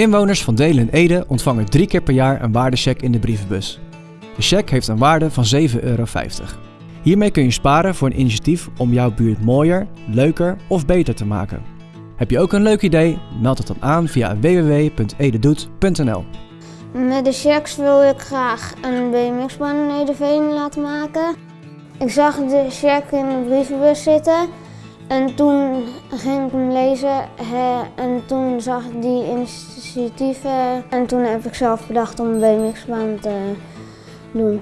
Inwoners van Delen en Ede ontvangen drie keer per jaar een waardecheck in de brievenbus. De check heeft een waarde van 7,50 euro. Hiermee kun je sparen voor een initiatief om jouw buurt mooier, leuker of beter te maken. Heb je ook een leuk idee? Meld het dan aan via www.ededoet.nl. Met de checks wil ik graag een BMX-baan in Edeveen laten maken. Ik zag de check in de brievenbus zitten en toen ging ik hem lezen en toen zag ik die initiatieven en toen heb ik zelf bedacht om een BMX-baan te doen.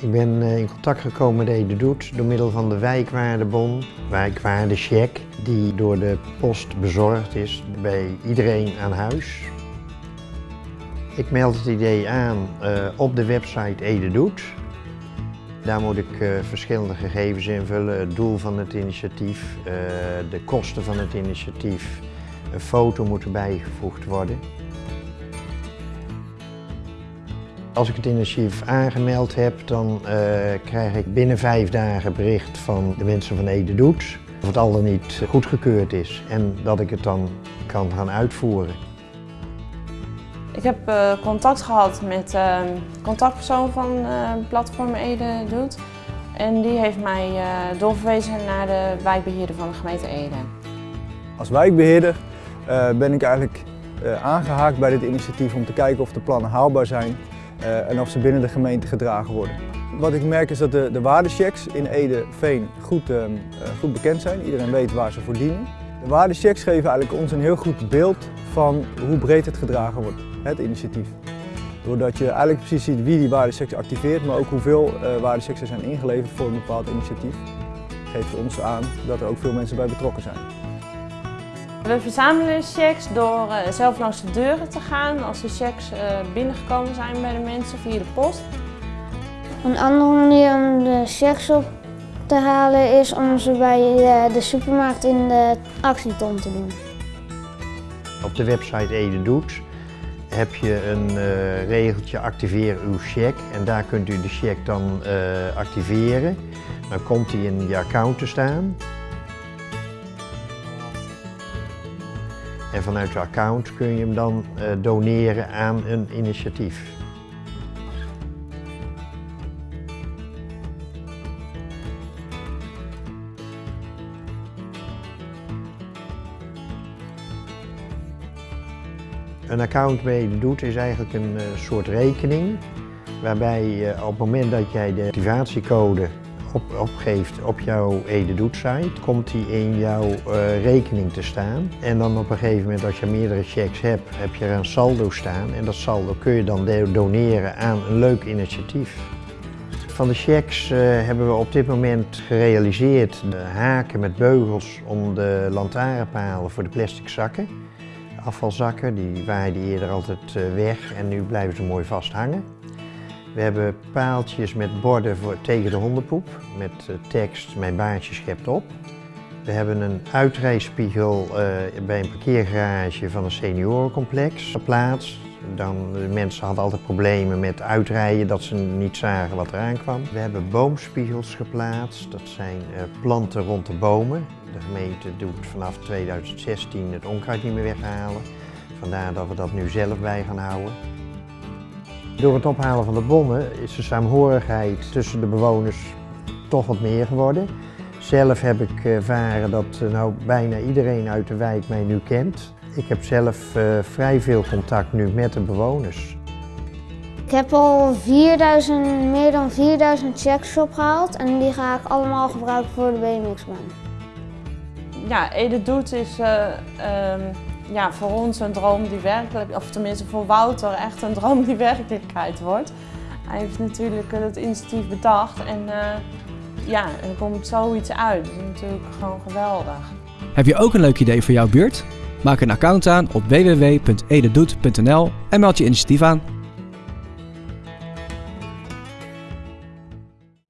Ik ben eh, in contact gekomen met Ede Doet door middel van de wijkwaardebon, wijkwaardecheck, die door de post bezorgd is bij iedereen aan huis. Ik meld het idee aan uh, op de website Ede Doet. Daar moet ik uh, verschillende gegevens invullen, het doel van het initiatief, uh, de kosten van het initiatief. Een foto moet erbij gevoegd worden. Als ik het initiatief aangemeld heb, dan uh, krijg ik binnen vijf dagen bericht van de mensen van Ede Doet of het al dan niet goedgekeurd is en dat ik het dan kan gaan uitvoeren. Ik heb uh, contact gehad met uh, contactpersoon van uh, platform Ede Doet en die heeft mij doorverwezen naar de wijkbeheerder van de gemeente Ede. Als wijkbeheerder ben ik eigenlijk aangehaakt bij dit initiatief om te kijken of de plannen haalbaar zijn en of ze binnen de gemeente gedragen worden. Wat ik merk is dat de, de waardechecks in Ede-Veen goed, uh, goed bekend zijn. Iedereen weet waar ze voor dienen. De waardechecks geven eigenlijk ons een heel goed beeld van hoe breed het gedragen wordt, het initiatief. Doordat je eigenlijk precies ziet wie die waardechecks activeert, maar ook hoeveel uh, waardechecks er zijn ingeleverd voor een bepaald initiatief, geeft ons aan dat er ook veel mensen bij betrokken zijn. We verzamelen checks door uh, zelf langs de deuren te gaan als de checks uh, binnengekomen zijn bij de mensen via de post. Een andere manier om de checks op te halen is om ze bij de, de supermarkt in de actieton te doen. Op de website Ede Doet heb je een uh, regeltje activeer uw check en daar kunt u de check dan activeren. Dan komt die in je account te staan. En vanuit je account kun je hem dan uh, doneren aan een initiatief. Een account de doet is eigenlijk een uh, soort rekening waarbij uh, op het moment dat jij de activatiecode op, opgeeft op jouw Ede Doet site, komt die in jouw uh, rekening te staan. En dan op een gegeven moment als je meerdere checks hebt, heb je er een saldo staan. En dat saldo kun je dan doneren aan een leuk initiatief. Van de checks hebben we op dit moment gerealiseerd de haken met beugels om de lantaarnpalen voor de plastic zakken. Afvalzakken, die waaiden eerder altijd uh, weg en nu blijven ze mooi vast hangen. We hebben paaltjes met borden voor, tegen de hondenpoep met uh, tekst Mijn baardje schept op. We hebben een uitrijspiegel uh, bij een parkeergarage van een seniorencomplex geplaatst. Dan, de mensen hadden altijd problemen met uitrijden, dat ze niet zagen wat eraan kwam. We hebben boomspiegels geplaatst, dat zijn uh, planten rond de bomen. De gemeente doet vanaf 2016 het onkruid niet meer weghalen. Vandaar dat we dat nu zelf bij gaan houden. Door het ophalen van de bommen is de saamhorigheid tussen de bewoners toch wat meer geworden. Zelf heb ik ervaren dat nou bijna iedereen uit de wijk mij nu kent. Ik heb zelf uh, vrij veel contact nu met de bewoners. Ik heb al 4000, meer dan 4000 checks opgehaald en die ga ik allemaal gebruiken voor de BMX-baan. Ja, Ede Doet is uh, um ja, voor ons een droom die werkelijk, of tenminste voor Wouter echt een droom die werkelijkheid wordt. Hij heeft natuurlijk het initiatief bedacht en uh, ja, er komt zoiets uit. Dat is natuurlijk gewoon geweldig. Heb je ook een leuk idee voor jouw buurt? Maak een account aan op www.ededoet.nl en meld je initiatief aan.